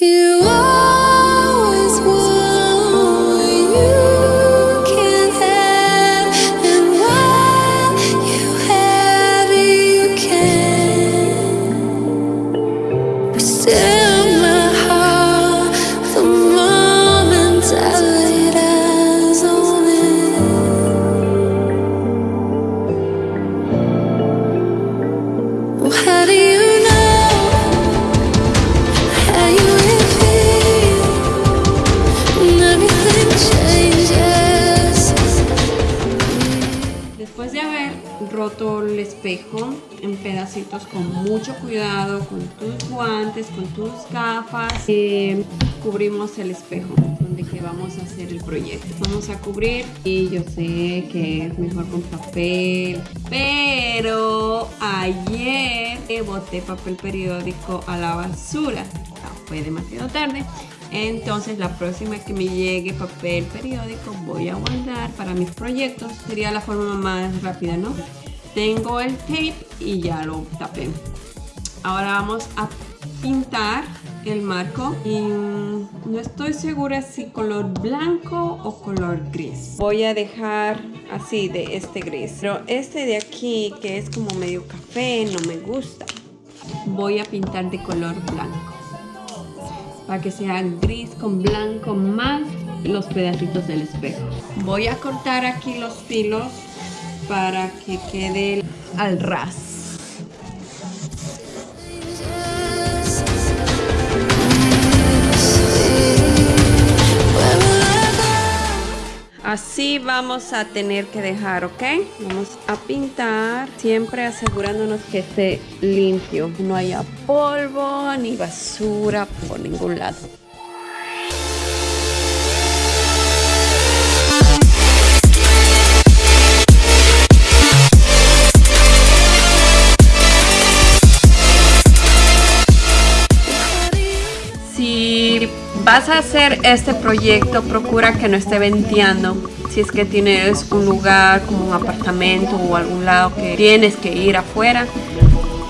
You roto el espejo en pedacitos con mucho cuidado, con tus guantes, con tus gafas, eh, cubrimos el espejo donde que vamos a hacer el proyecto. Vamos a cubrir y yo sé que es mejor con papel, pero ayer boté papel periódico a la basura. Ah, Fue demasiado tarde. Entonces la próxima que me llegue papel periódico voy a guardar para mis proyectos. Sería la forma más rápida, ¿no? Tengo el tape y ya lo tapé. Ahora vamos a pintar el marco y no estoy segura si color blanco o color gris. Voy a dejar así de este gris. Pero este de aquí que es como medio café no me gusta. Voy a pintar de color blanco para que sea gris con blanco más los pedacitos del espejo. Voy a cortar aquí los filos para que quede al ras. Así vamos a tener que dejar, ¿ok? Vamos a pintar, siempre asegurándonos que esté limpio. No haya polvo ni basura por ningún lado. Vas a hacer este proyecto, procura que no esté venteando. Si es que tienes un lugar como un apartamento o algún lado que tienes que ir afuera,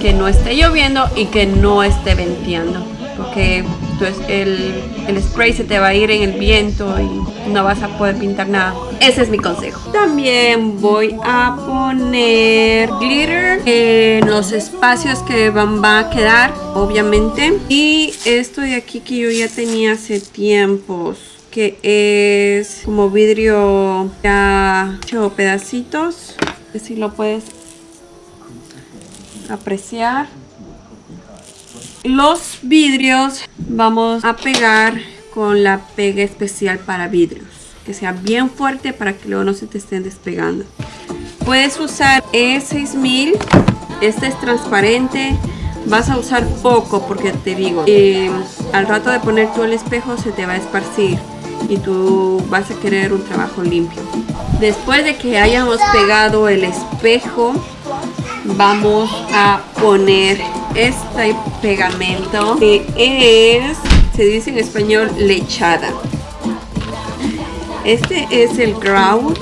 que no esté lloviendo y que no esté venteando. Porque entonces el, el spray se te va a ir en el viento y no vas a poder pintar nada. Ese es mi consejo. También voy a poner glitter en los espacios que van va a quedar, obviamente. Y esto de aquí que yo ya tenía hace tiempos que es como vidrio ya hecho pedacitos. Si lo puedes apreciar. Los vidrios vamos a pegar con la pega especial para vidrios. Que sea bien fuerte para que luego no se te estén despegando. Puedes usar E6000. Este es transparente. Vas a usar poco porque te digo, eh, al rato de poner tú el espejo se te va a esparcir y tú vas a querer un trabajo limpio. Después de que hayamos pegado el espejo, vamos a poner este pegamento que es, se dice en español, lechada. Este es el grout.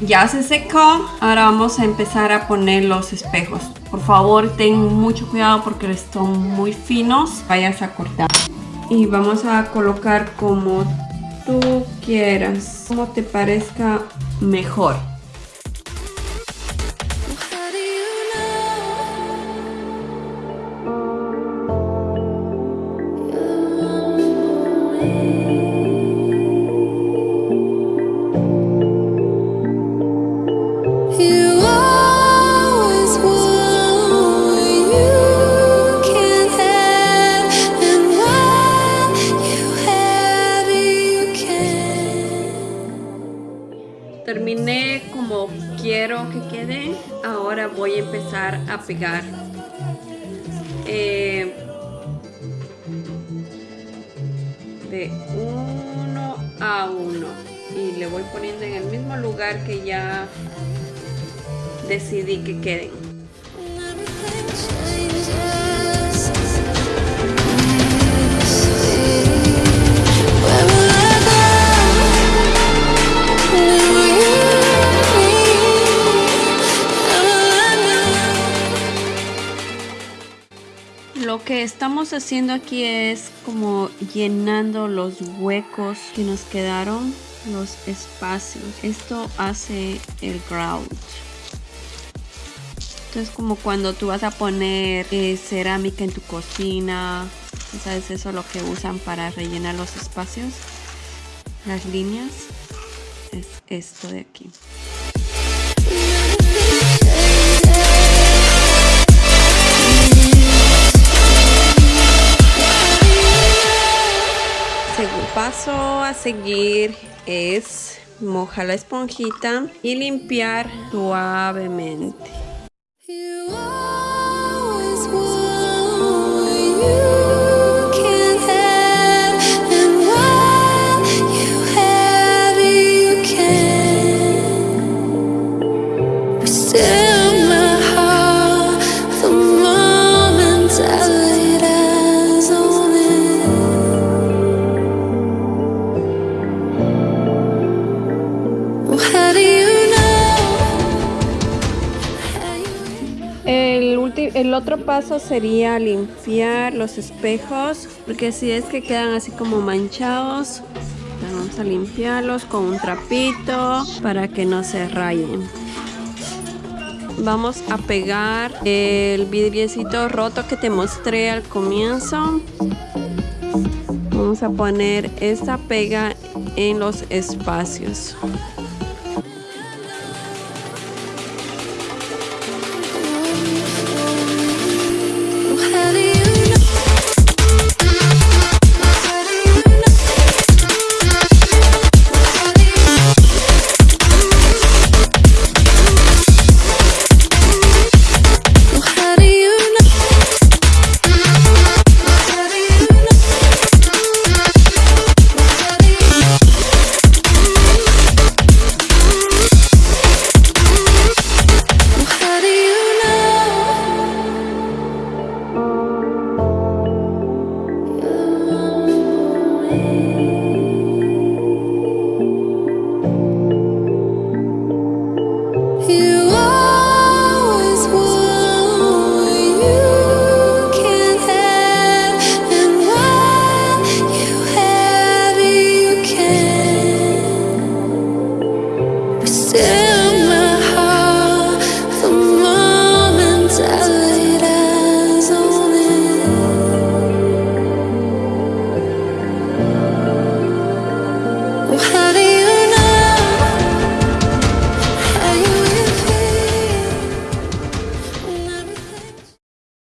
Ya se secó. Ahora vamos a empezar a poner los espejos. Por favor, ten mucho cuidado porque están muy finos. Vayas a cortar. Y vamos a colocar como tú quieras. Como te parezca mejor. Voy a empezar a pegar. eh, de uno a uno. Y le voy poniendo en el mismo lugar que ya decidí que queden. Lo que estamos haciendo aquí es como llenando los huecos que nos quedaron, los espacios. Esto hace el grout. Entonces como cuando tú vas a poner eh, cerámica en tu cocina, ¿sabes? Eso es lo que usan para rellenar los espacios, las líneas. Es esto de aquí. Seguir es mojar la esponjita y limpiar suavemente. Otro paso sería limpiar los espejos, porque si es que quedan así como manchados, vamos a limpiarlos con un trapito para que no se rayen. Vamos a pegar el vidriecito roto que te mostré al comienzo. Vamos a poner esta pega en los espacios.